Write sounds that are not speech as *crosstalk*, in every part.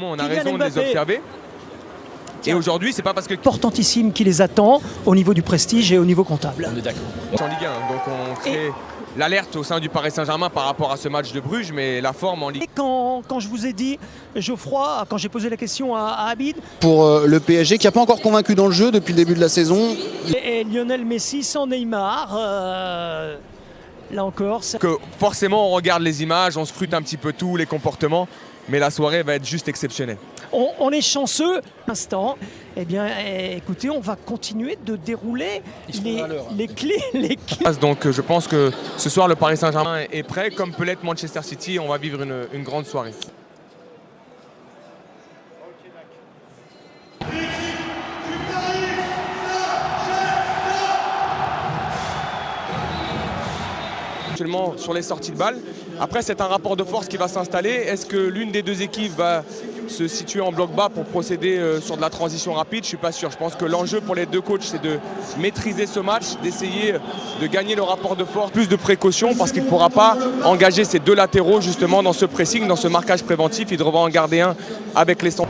on a Kylian raison de les observer. Et aujourd'hui, c'est pas parce que Importantissime qui les attend au niveau du prestige et au niveau comptable. On est d'accord. en Ligue 1, donc on crée l'alerte au sein du Paris Saint-Germain par rapport à ce match de Bruges, mais la forme en Ligue Et quand, quand je vous ai dit, Geoffroy, quand j'ai posé la question à, à Habib, pour euh, le PSG qui n'a pas encore convaincu dans le jeu depuis le début de la saison. et, et Lionel Messi sans Neymar, euh, là encore, ça- que forcément on regarde les images, on scrute un petit peu tout, les comportements, mais la soirée va être juste exceptionnelle. on, on est chanceux. Instant, eh bien, eh, écoutez, on va continuer de dérouler les, hein. les clés, *laughs* les clés. Donc euh, je pense que ce soir le Paris Saint-Germain est prêt, comme peut l'être Manchester City, on va vivre une, une grande soirée. sur les sorties de balles. Après, c'est un rapport de force qui va s'installer. Est-ce que l'une des deux équipes va se situer en bloc bas pour procéder euh, sur de la transition rapide? Je ne suis pas sûr. Je pense que l'enjeu pour les deux coachs, c'est de maîtriser ce match, d'essayer de gagner le rapport de force, plus de précaution, parce qu'il ne pourra pas engager ses deux latéraux justement dans ce pressing, dans ce marquage préventif. Il devra en garder un avec les 100.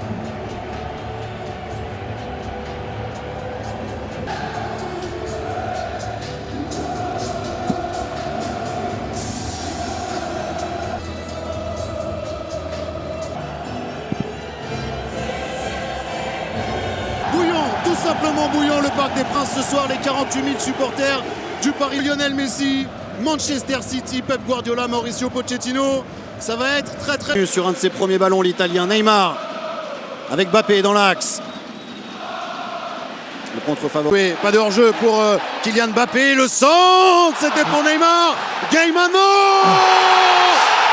Simplement bouillon, le Parc des Princes ce soir, les 48 000 supporters du Paris Lionel Messi, Manchester City, Pep Guardiola, Mauricio Pochettino. Ça va être très très... Sur un de ses premiers ballons, l'Italien Neymar, avec Bappé dans l'axe. Le contre-favori. Oui, pas de hors-jeu pour euh, Kylian Mbappé. Le centre, c'était pour Neymar. Gay maintenant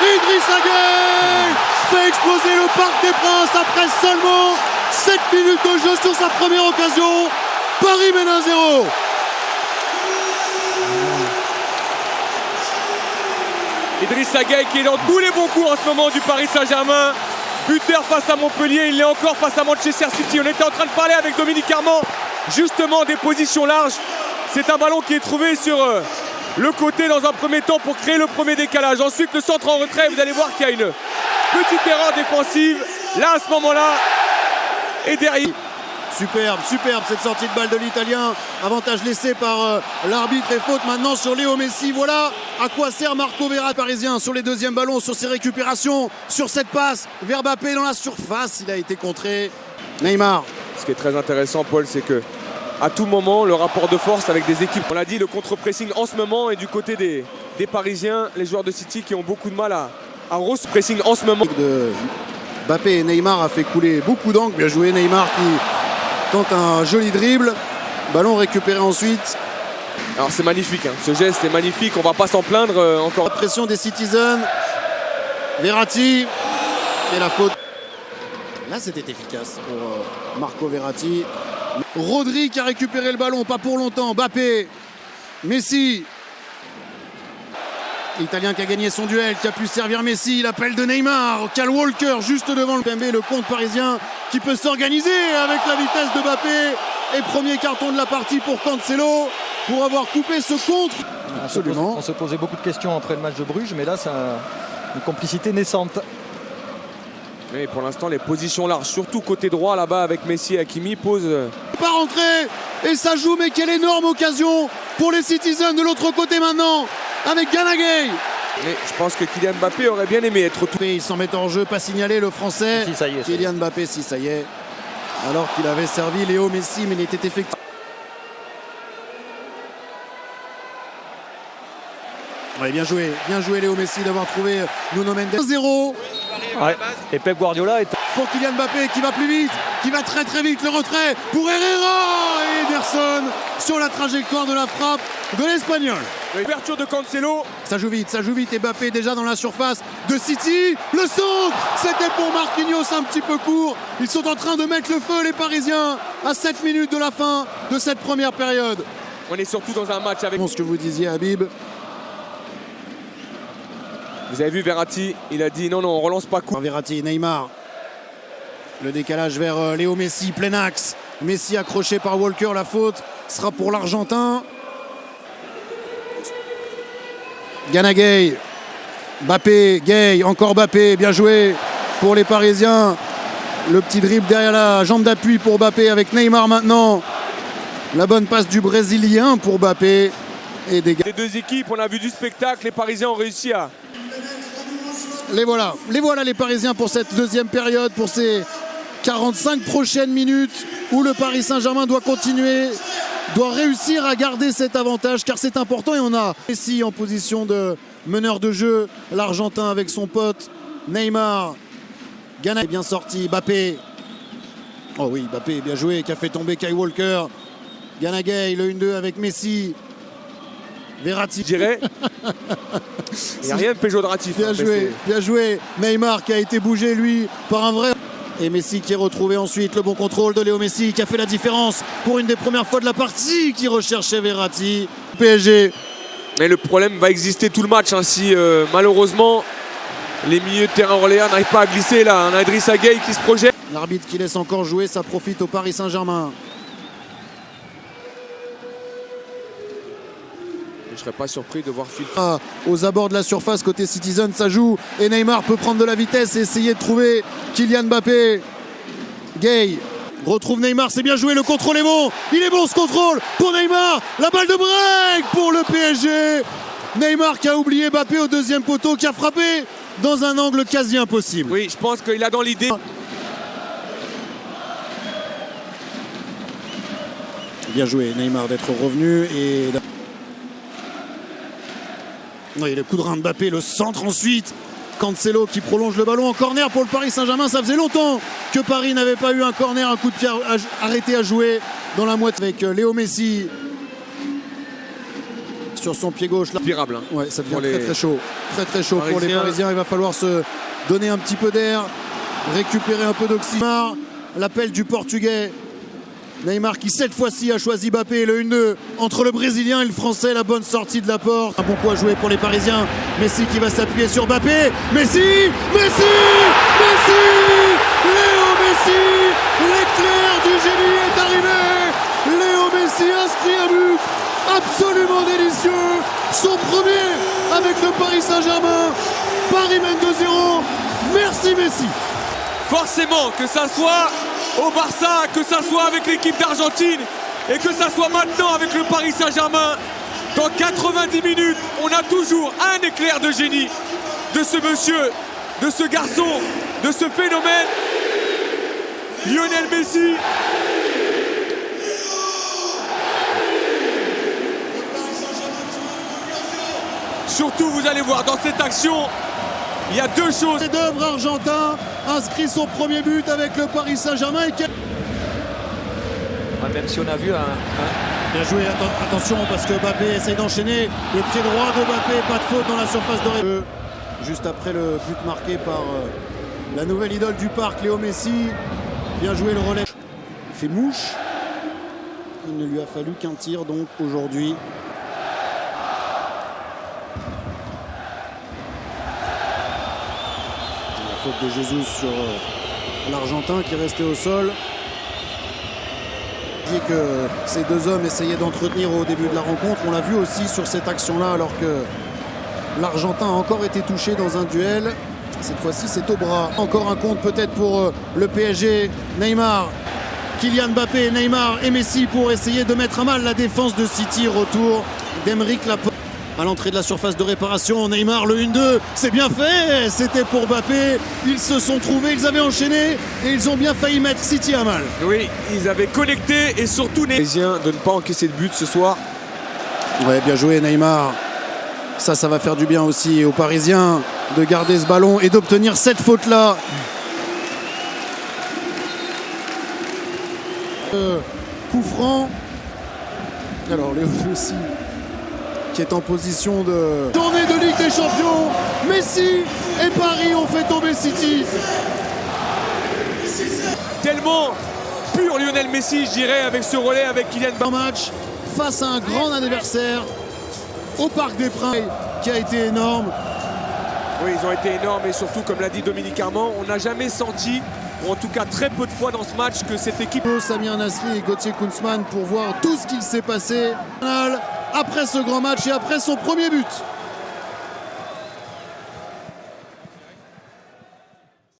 Idrissa Gueye fait exploser le Parc des Princes après seulement 7 minutes de jeu sur sa première occasion. Paris mène 1-0. Idrissa Gueye qui est dans tous les bons coups en ce moment du Paris Saint-Germain. Buteur face à Montpellier, il est encore face à Manchester City. On était en train de parler avec Dominique Armand justement des positions larges. C'est un ballon qui est trouvé sur euh, le côté dans un premier temps pour créer le premier décalage. Ensuite le centre en retrait, vous allez voir qu'il y a une petite erreur défensive. Là à ce moment-là, et derrière. Superbe, superbe cette sortie de balle de l'Italien. Avantage laissé par euh, l'arbitre et faute maintenant sur Léo Messi. Voilà à quoi sert Marco Verratti parisien sur les deuxièmes ballons, sur ses récupérations, sur cette passe vers Mbappé dans la surface. Il a été contré. Neymar. Ce qui est très intéressant, Paul, c'est que à tout moment, le rapport de force avec des équipes, on l'a dit, le contre-pressing en ce moment est du côté des, des Parisiens, les joueurs de City qui ont beaucoup de mal à, à rose pressing en ce moment. de Mbappé et Neymar a fait couler beaucoup d'angles. Bien joué Neymar qui tente un joli dribble. Ballon récupéré ensuite. Alors c'est magnifique, hein. ce geste est magnifique, on va pas s'en plaindre euh, encore. La pression des Citizens. Verratti. Et la faute. Là, c'était efficace pour euh, Marco Verratti. Rodri qui a récupéré le ballon, pas pour longtemps. Mbappé. Messi. L'Italien qui a gagné son duel, qui a pu servir Messi. L'appel de Neymar. Cal Walker juste devant le PMB, le compte parisien qui peut s'organiser avec la vitesse de Mbappé. Et premier carton de la partie pour Cancelo pour avoir coupé ce contre. On se, pose- on se posait beaucoup de questions après le match de Bruges, mais là, c'est un- une complicité naissante. Mais pour l'instant, les positions larges, surtout côté droit là-bas avec Messi et Hakimi, posent. euh, pas rentré et ça joue mais quelle énorme occasion pour les Citizens de l'autre côté maintenant avec Ganagay Mais je pense que Kylian Mbappé aurait bien aimé être tout. il s'en met en jeu pas signalé le français Si, ça y est, ça y est. Kylian Mbappé si ça y est alors qu'il avait servi Léo Messi mais il était effectif Ouais, bien joué, bien joué Léo Messi d'avoir trouvé Nuno Mendes 1-0 Ouais. Et Pep Guardiola est pour Kylian Mbappé qui va plus vite, qui va très très vite, le retrait pour Herrera et Ederson sur la trajectoire de la frappe de l'Espagnol. Ouverture de Cancelo. Ça joue vite, ça joue vite. Et Mbappé déjà dans la surface de City. Le centre C'était pour Marquinhos un petit peu court. Ils sont en train de mettre le feu, les Parisiens, à 7 minutes de la fin de cette première période. On est surtout dans un match avec. Bon, ce que vous disiez, Habib. Vous avez vu Verratti, il a dit non, non, on relance pas coup. Verratti, Neymar. Le décalage vers euh, Léo Messi, plein axe. Messi accroché par Walker, la faute sera pour l'Argentin. Ganagay, Bappé, Gay, encore Bappé, bien joué pour les Parisiens. Le petit dribble derrière la jambe d'appui pour Mbappé avec Neymar maintenant. La bonne passe du Brésilien pour Mbappé. Et des Les deux équipes, on a vu du spectacle. Les Parisiens ont réussi à. Les voilà, les voilà les Parisiens pour cette deuxième période, pour ces 45 prochaines minutes où le Paris Saint-Germain doit continuer, doit réussir à garder cet avantage car c'est important et on a Messi en position de meneur de jeu, l'Argentin avec son pote Neymar. Ghana est bien sorti, Mbappé. Oh oui, Mbappé bien joué, qui a fait tomber Kai Walker. Ghana Gay, le 1-2 avec Messi. Verratti. Je dirais. *laughs* Il n'y a rien de péjoratif. Bien hein, joué, bien joué. Neymar qui a été bougé lui par un vrai. Et Messi qui est retrouvé ensuite le bon contrôle de Léo Messi qui a fait la différence pour une des premières fois de la partie qui recherchait Verratti. PSG. Mais le problème va exister tout le match hein, si euh, malheureusement les milieux de terrain orléans n'arrivent pas à glisser là. Idrissa Gueye qui se projette. L'arbitre qui laisse encore jouer, ça profite au Paris Saint-Germain. Je serais pas surpris de voir Phil. Ah, Aux abords de la surface côté Citizen, ça joue. Et Neymar peut prendre de la vitesse et essayer de trouver Kylian Mbappé. Gay retrouve Neymar, c'est bien joué, le contrôle est bon. Il est bon ce contrôle pour Neymar. La balle de break pour le PSG. Neymar qui a oublié Mbappé au deuxième poteau, qui a frappé dans un angle quasi impossible. Oui, je pense qu'il a dans l'idée. Bien joué Neymar d'être revenu et oui, le coup de rein de Mbappé, le centre ensuite. Cancelo qui prolonge le ballon en corner pour le Paris Saint-Germain. Ça faisait longtemps que Paris n'avait pas eu un corner, un coup de pied arrêté à jouer dans la moitié avec euh, Léo Messi sur son pied gauche. Là. Pirable. hein. Ouais, ça devient les très très chaud. Très très chaud pour les Parisiens. Parisiens. Il va falloir se donner un petit peu d'air, récupérer un peu d'oxygène. L'appel du Portugais. Neymar qui cette fois-ci a choisi Mbappé, le 1-2 entre le Brésilien et le Français, la bonne sortie de la porte. Un bon coup à jouer pour les Parisiens. Messi qui va s'appuyer sur Mbappé. Messi Messi Messi Léo Messi L'éclair du génie est arrivé Léo Messi inscrit un but absolument délicieux. Son premier avec le Paris Saint-Germain. Paris mène 2-0. Merci Messi. Forcément, que ça soit au Barça, que ça soit avec l'équipe d'Argentine et que ça soit maintenant avec le Paris Saint-Germain, dans 90 minutes, on a toujours un éclair de génie de ce monsieur, de ce garçon, de ce phénomène. Lionel Messi. Surtout, vous allez voir, dans cette action, il y a deux choses. chef d'œuvre argentin inscrit son premier but avec le Paris Saint-Germain. et quel- Ouais, même si on a vu un, un- Bien joué, atten- attention parce que Mbappé essaye d'enchaîner. Le pied droit de Mbappé, pas de faute dans la surface de ré- Juste après le but marqué par euh, la nouvelle idole du parc, Léo Messi. Bien joué le relais. Il fait mouche. Il ne lui a fallu qu'un tir donc aujourd'hui. De Jesus sur euh, l'Argentin qui est resté au sol. dit que ces deux hommes essayaient d'entretenir au début de la rencontre. On l'a vu aussi sur cette action-là, alors que l'Argentin a encore été touché dans un duel. Cette fois-ci, c'est au bras. Encore un compte peut-être pour euh, le PSG. Neymar, Kylian Mbappé, Neymar et Messi pour essayer de mettre à mal la défense de City. Retour d'Emeric Laporte. À l'entrée de la surface de réparation, Neymar le 1-2, c'est bien fait, c'était pour Mbappé, ils se sont trouvés, ils avaient enchaîné et ils ont bien failli mettre City à mal. Oui, ils avaient connecté et surtout les Parisiens de ne pas encaisser de but ce soir. Ouais, bien joué Neymar. Ça, ça va faire du bien aussi aux Parisiens de garder ce ballon et d'obtenir cette faute-là. Euh, coup franc. Alors, Léo Messi qui est en position de... Journée de Ligue des Champions. Messi et Paris ont fait tomber City. Tellement pur Lionel Messi, je dirais, avec ce relais avec Kylian Mbappé. match face à un grand adversaire au Parc des Princes qui a été énorme. Oui, ils ont été énormes et surtout, comme l'a dit Dominique Armand, on n'a jamais senti, ou en tout cas très peu de fois dans ce match, que cette équipe Samir Nasri et Gauthier Kunzmann pour voir tout ce qu'il s'est passé après ce grand match et après son premier but.